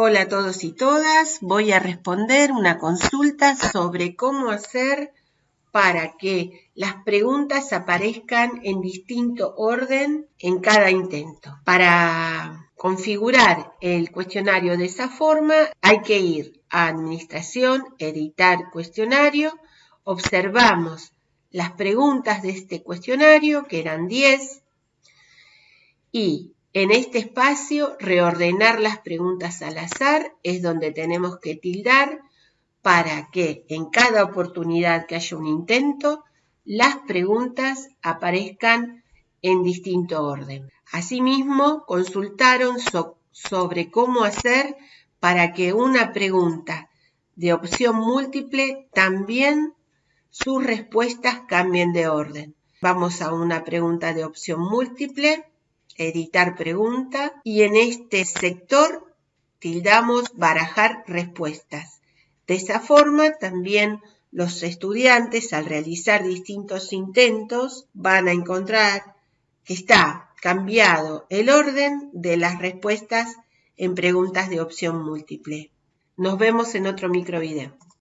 Hola a todos y todas, voy a responder una consulta sobre cómo hacer para que las preguntas aparezcan en distinto orden en cada intento. Para configurar el cuestionario de esa forma hay que ir a Administración, Editar Cuestionario, observamos las preguntas de este cuestionario, que eran 10, y en este espacio, reordenar las preguntas al azar es donde tenemos que tildar para que en cada oportunidad que haya un intento, las preguntas aparezcan en distinto orden. Asimismo, consultaron sobre cómo hacer para que una pregunta de opción múltiple también sus respuestas cambien de orden. Vamos a una pregunta de opción múltiple editar pregunta y en este sector tildamos barajar respuestas. De esa forma también los estudiantes al realizar distintos intentos van a encontrar que está cambiado el orden de las respuestas en preguntas de opción múltiple. Nos vemos en otro microvideo.